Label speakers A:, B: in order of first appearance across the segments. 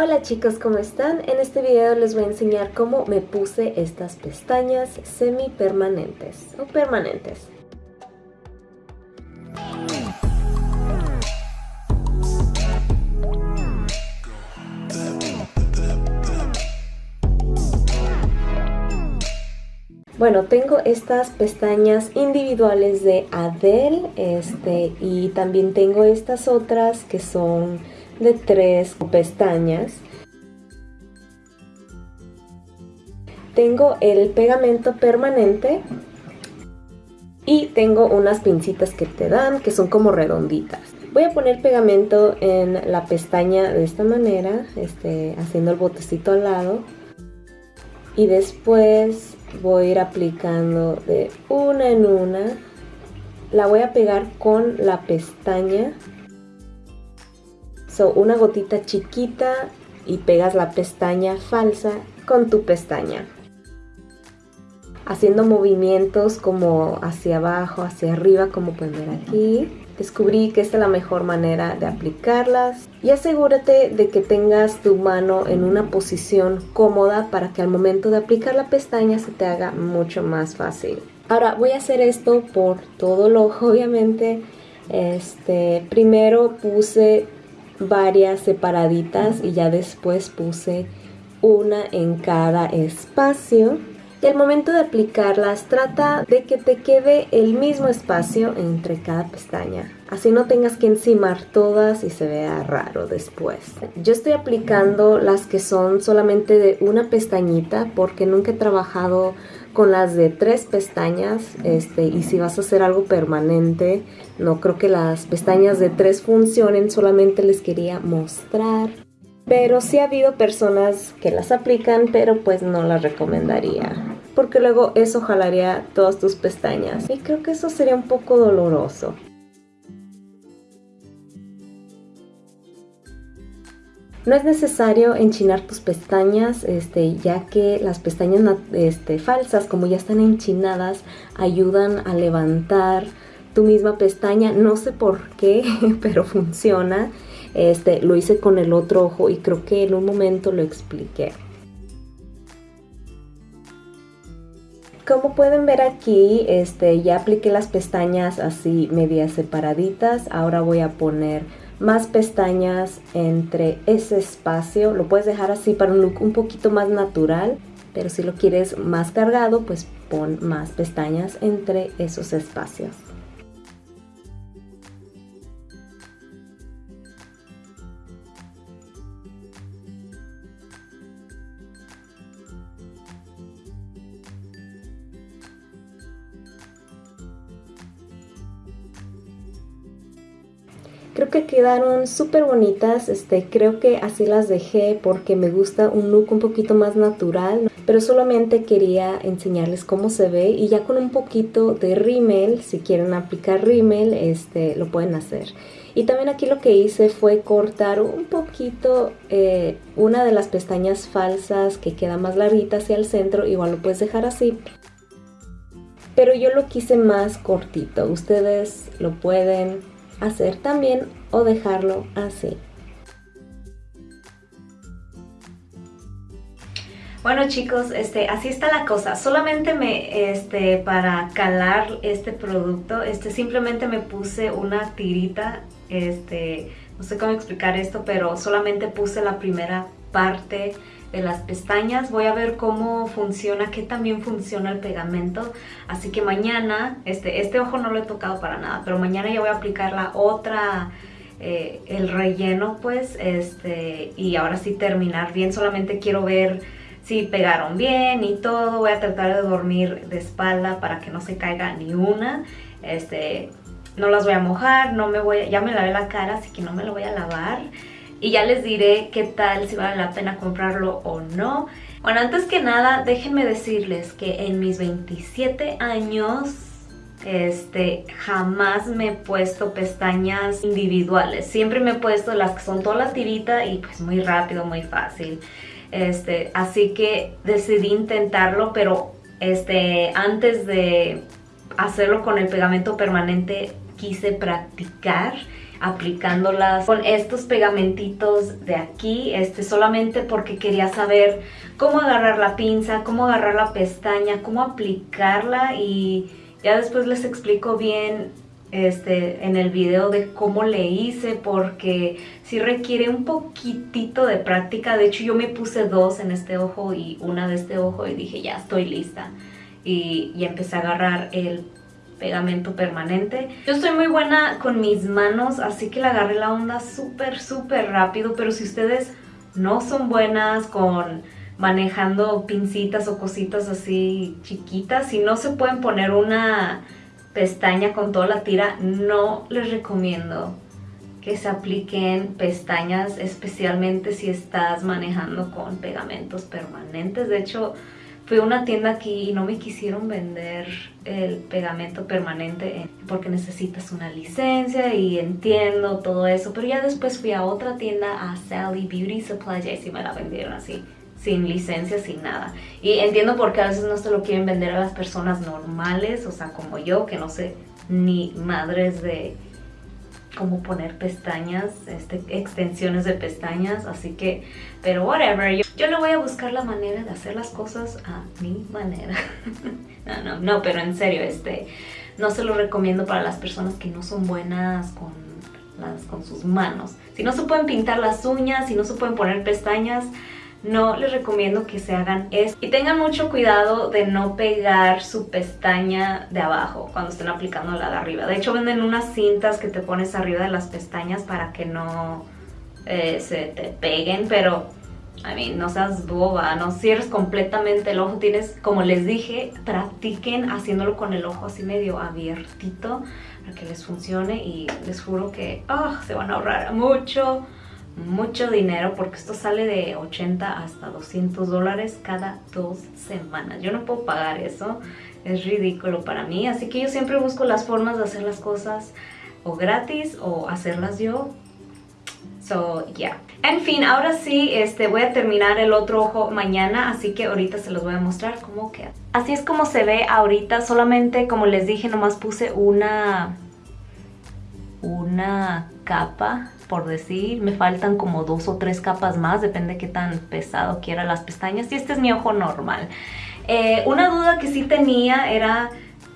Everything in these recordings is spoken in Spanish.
A: Hola chicos, ¿cómo están? En este video les voy a enseñar cómo me puse estas pestañas semi permanentes o permanentes. Bueno, tengo estas pestañas individuales de Adele este, y también tengo estas otras que son de tres pestañas. Tengo el pegamento permanente y tengo unas pincitas que te dan que son como redonditas. Voy a poner pegamento en la pestaña de esta manera, este, haciendo el botecito al lado. Y después voy a ir aplicando de una en una. La voy a pegar con la pestaña una gotita chiquita y pegas la pestaña falsa con tu pestaña. Haciendo movimientos como hacia abajo, hacia arriba, como pueden ver aquí. Descubrí que esta es la mejor manera de aplicarlas. Y asegúrate de que tengas tu mano en una posición cómoda para que al momento de aplicar la pestaña se te haga mucho más fácil. Ahora voy a hacer esto por todo el obviamente. Este, primero puse varias separaditas y ya después puse una en cada espacio. Y al momento de aplicarlas trata de que te quede el mismo espacio entre cada pestaña. Así no tengas que encimar todas y se vea raro después. Yo estoy aplicando las que son solamente de una pestañita porque nunca he trabajado con las de tres pestañas este, y si vas a hacer algo permanente no creo que las pestañas de tres funcionen solamente les quería mostrar. Pero sí ha habido personas que las aplican pero pues no las recomendaría porque luego eso jalaría todas tus pestañas. Y creo que eso sería un poco doloroso No es necesario enchinar tus pestañas, este, ya que las pestañas este, falsas, como ya están enchinadas, ayudan a levantar tu misma pestaña. No sé por qué, pero funciona. Este, lo hice con el otro ojo y creo que en un momento lo expliqué. Como pueden ver aquí, este, ya apliqué las pestañas así medias separaditas. Ahora voy a poner más pestañas entre ese espacio. Lo puedes dejar así para un look un poquito más natural, pero si lo quieres más cargado, pues pon más pestañas entre esos espacios. Creo que quedaron súper bonitas, este, creo que así las dejé porque me gusta un look un poquito más natural, pero solamente quería enseñarles cómo se ve y ya con un poquito de rímel, si quieren aplicar rímel, este, lo pueden hacer. Y también aquí lo que hice fue cortar un poquito eh, una de las pestañas falsas que queda más larguita hacia el centro, igual lo puedes dejar así. Pero yo lo quise más cortito, ustedes lo pueden hacer también o dejarlo así. Bueno chicos, este, así está la cosa. Solamente me, este, para calar este producto, este, simplemente me puse una tirita, este, no sé cómo explicar esto, pero solamente puse la primera parte de las pestañas. Voy a ver cómo funciona, qué también funciona el pegamento. Así que mañana, este, este ojo no lo he tocado para nada, pero mañana ya voy a aplicar la otra, eh, el relleno pues, este, y ahora sí terminar bien. Solamente quiero ver si pegaron bien y todo. Voy a tratar de dormir de espalda para que no se caiga ni una. Este, no las voy a mojar, no me voy ya me lavé la cara, así que no me lo voy a lavar y ya les diré qué tal, si vale la pena comprarlo o no. Bueno, antes que nada, déjenme decirles que en mis 27 años este, jamás me he puesto pestañas individuales. Siempre me he puesto las que son toda la tirita y pues muy rápido, muy fácil. Este, así que decidí intentarlo, pero este, antes de hacerlo con el pegamento permanente quise practicar aplicándolas con estos pegamentitos de aquí, este, solamente porque quería saber cómo agarrar la pinza, cómo agarrar la pestaña, cómo aplicarla y ya después les explico bien este, en el video de cómo le hice porque sí requiere un poquitito de práctica. De hecho yo me puse dos en este ojo y una de este ojo y dije ya estoy lista. Y, y empecé a agarrar el pegamento permanente. Yo estoy muy buena con mis manos, así que le agarré la onda súper, súper rápido. Pero si ustedes no son buenas con manejando pincitas o cositas así chiquitas, si no se pueden poner una pestaña con toda la tira, no les recomiendo que se apliquen pestañas, especialmente si estás manejando con pegamentos permanentes. De hecho, fui a una tienda aquí y no me quisieron vender el pegamento permanente porque necesitas una licencia y entiendo todo eso. Pero ya después fui a otra tienda, a Sally Beauty Supply, y sí me la vendieron así sin licencia, sin nada. Y entiendo por qué a veces no se lo quieren vender a las personas normales, o sea, como yo, que no sé ni madres de cómo poner pestañas, este, extensiones de pestañas, así que, pero whatever, yo le voy a buscar la manera de hacer las cosas a mi manera. no, no, no, pero en serio, este, no se lo recomiendo para las personas que no son buenas con, las, con sus manos. Si no se pueden pintar las uñas, si no se pueden poner pestañas, no les recomiendo que se hagan esto. Y tengan mucho cuidado de no pegar su pestaña de abajo cuando estén aplicando la de arriba. De hecho venden unas cintas que te pones arriba de las pestañas para que no eh, se te peguen, pero... a mí no seas boba, no cierres completamente el ojo. Tienes, como les dije, practiquen haciéndolo con el ojo así medio abiertito para que les funcione y les juro que oh, se van a ahorrar mucho mucho dinero porque esto sale de 80 hasta 200 dólares cada dos semanas. Yo no puedo pagar eso, es ridículo para mí. Así que yo siempre busco las formas de hacer las cosas o gratis o hacerlas yo. So, yeah. En fin, ahora sí, este, voy a terminar el otro ojo mañana, así que ahorita se los voy a mostrar cómo queda. Así es como se ve ahorita, solamente como les dije, nomás puse una, una capa por decir, me faltan como dos o tres capas más, depende qué tan pesado quiera las pestañas y este es mi ojo normal. Eh, una duda que sí tenía era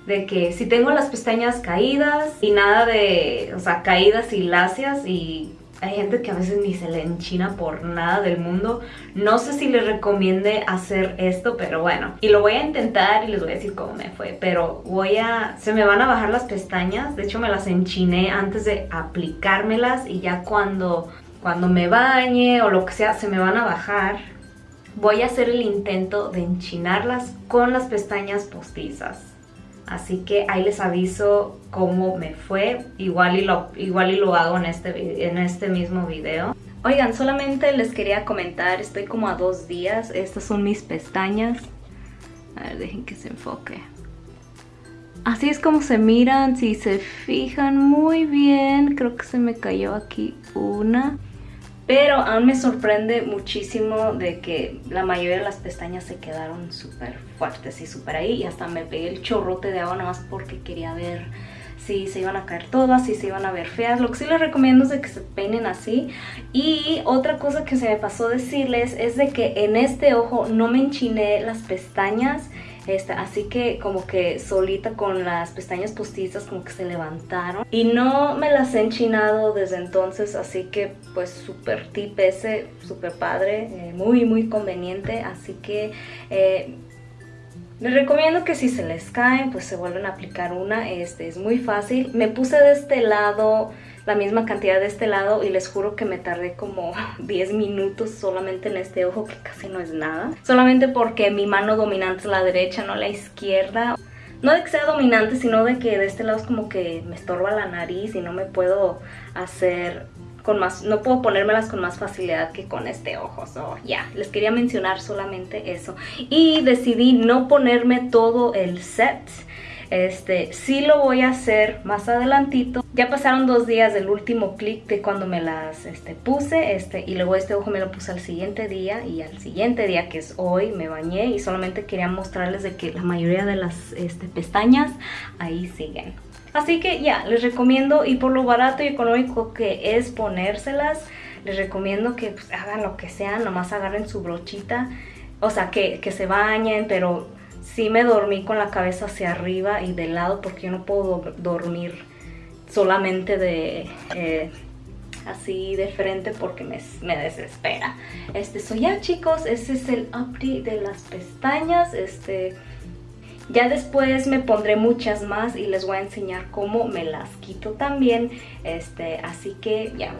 A: de que si tengo las pestañas caídas y nada de, o sea, caídas y lacias y hay gente que a veces ni se le enchina por nada del mundo. No sé si les recomiende hacer esto, pero bueno. Y lo voy a intentar y les voy a decir cómo me fue. Pero voy a... Se me van a bajar las pestañas. De hecho, me las enchiné antes de aplicármelas. Y ya cuando, cuando me bañe o lo que sea, se me van a bajar. Voy a hacer el intento de enchinarlas con las pestañas postizas. Así que ahí les aviso cómo me fue. Igual y lo, igual y lo hago en este, en este mismo video. Oigan, solamente les quería comentar, estoy como a dos días. Estas son mis pestañas. A ver, dejen que se enfoque. Así es como se miran, si se fijan muy bien. Creo que se me cayó aquí una. Pero aún me sorprende muchísimo de que la mayoría de las pestañas se quedaron súper fuertes y súper ahí. Y hasta me pegué el chorrote de agua nada más porque quería ver si se iban a caer todas, si se iban a ver feas. Lo que sí les recomiendo es que se peinen así. Y otra cosa que se me pasó decirles es de que en este ojo no me enchiné las pestañas así que como que solita con las pestañas postizas como que se levantaron. Y no me las he enchinado desde entonces, así que pues súper tip ese, súper padre, eh, muy muy conveniente. Así que... Eh, les recomiendo que si se les caen, pues se vuelven a aplicar una. Este es muy fácil. Me puse de este lado la misma cantidad de este lado y les juro que me tardé como 10 minutos solamente en este ojo que casi no es nada. Solamente porque mi mano dominante es la derecha, no la izquierda. No de que sea dominante, sino de que de este lado es como que me estorba la nariz y no me puedo hacer con más, no puedo ponérmelas con más facilidad que con este ojo. So, ya, les quería mencionar solamente eso. Y decidí no ponerme todo el set este, sí lo voy a hacer más adelantito. Ya pasaron dos días del último clic de cuando me las este, puse. Este, y luego este ojo me lo puse al siguiente día. Y al siguiente día, que es hoy, me bañé. Y solamente quería mostrarles de que la mayoría de las este, pestañas ahí siguen. Así que ya, les recomiendo y por lo barato y económico que es ponérselas, les recomiendo que pues, hagan lo que sea, nomás agarren su brochita, o sea, que, se bañen, pero sí me dormí con la cabeza hacia arriba y de lado porque yo no puedo dormir solamente de... Eh, así de frente porque me, me, desespera. Este, so ya chicos, ese es el update de las pestañas. Este, ya después me pondré muchas más y les voy a enseñar cómo me las quito también. Este, así que ya.